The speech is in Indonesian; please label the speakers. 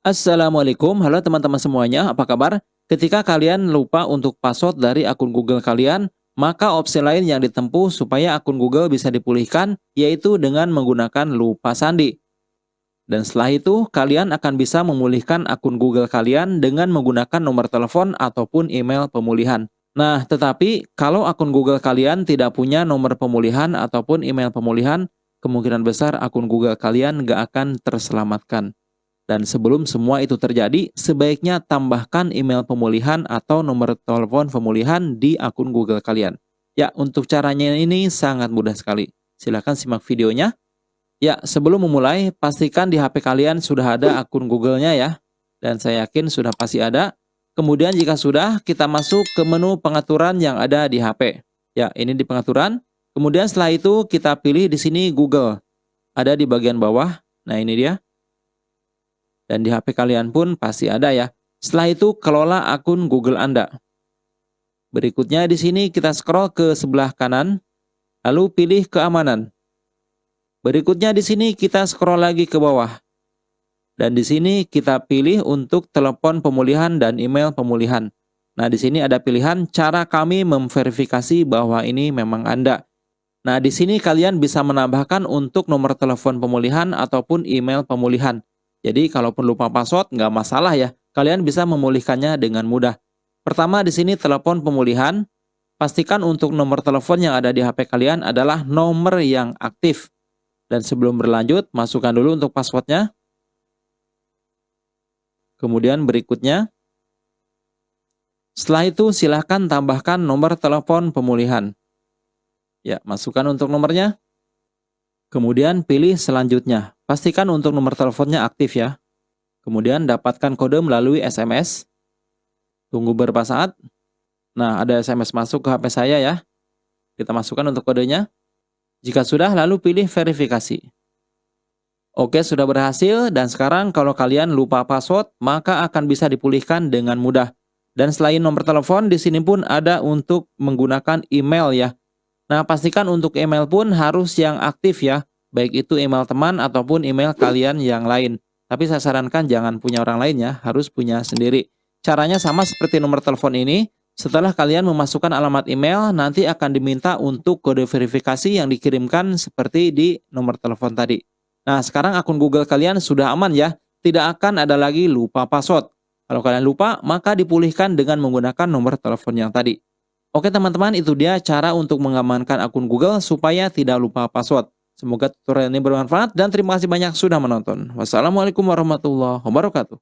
Speaker 1: Assalamualaikum, halo teman-teman semuanya, apa kabar? Ketika kalian lupa untuk password dari akun Google kalian, maka opsi lain yang ditempuh supaya akun Google bisa dipulihkan, yaitu dengan menggunakan lupa sandi. Dan setelah itu, kalian akan bisa memulihkan akun Google kalian dengan menggunakan nomor telepon ataupun email pemulihan. Nah, tetapi kalau akun Google kalian tidak punya nomor pemulihan ataupun email pemulihan, kemungkinan besar akun Google kalian nggak akan terselamatkan. Dan sebelum semua itu terjadi, sebaiknya tambahkan email pemulihan atau nomor telepon pemulihan di akun Google kalian. Ya, untuk caranya ini sangat mudah sekali. Silahkan simak videonya. Ya, sebelum memulai, pastikan di HP kalian sudah ada akun Google-nya ya. Dan saya yakin sudah pasti ada. Kemudian jika sudah, kita masuk ke menu pengaturan yang ada di HP. Ya, ini di pengaturan. Kemudian setelah itu kita pilih di sini Google. Ada di bagian bawah. Nah, ini dia dan di HP kalian pun pasti ada ya. Setelah itu kelola akun Google Anda. Berikutnya di sini kita scroll ke sebelah kanan, lalu pilih keamanan. Berikutnya di sini kita scroll lagi ke bawah. Dan di sini kita pilih untuk telepon pemulihan dan email pemulihan. Nah, di sini ada pilihan cara kami memverifikasi bahwa ini memang Anda. Nah, di sini kalian bisa menambahkan untuk nomor telepon pemulihan ataupun email pemulihan. Jadi kalaupun lupa password nggak masalah ya, kalian bisa memulihkannya dengan mudah. Pertama di sini telepon pemulihan, pastikan untuk nomor telepon yang ada di HP kalian adalah nomor yang aktif. Dan sebelum berlanjut, masukkan dulu untuk passwordnya. Kemudian berikutnya, setelah itu silahkan tambahkan nomor telepon pemulihan. Ya, masukkan untuk nomornya. Kemudian pilih selanjutnya. Pastikan untuk nomor teleponnya aktif ya. Kemudian dapatkan kode melalui SMS. Tunggu beberapa saat. Nah, ada SMS masuk ke HP saya ya. Kita masukkan untuk kodenya. Jika sudah, lalu pilih verifikasi. Oke, sudah berhasil dan sekarang kalau kalian lupa password, maka akan bisa dipulihkan dengan mudah. Dan selain nomor telepon, di sini pun ada untuk menggunakan email ya. Nah, pastikan untuk email pun harus yang aktif ya, baik itu email teman ataupun email kalian yang lain. Tapi saya sarankan jangan punya orang lain ya, harus punya sendiri. Caranya sama seperti nomor telepon ini, setelah kalian memasukkan alamat email, nanti akan diminta untuk kode verifikasi yang dikirimkan seperti di nomor telepon tadi. Nah, sekarang akun Google kalian sudah aman ya, tidak akan ada lagi lupa password. Kalau kalian lupa, maka dipulihkan dengan menggunakan nomor telepon yang tadi. Oke teman-teman, itu dia cara untuk mengamankan akun Google supaya tidak lupa password. Semoga tutorial ini bermanfaat dan terima kasih banyak sudah menonton. Wassalamualaikum warahmatullahi wabarakatuh.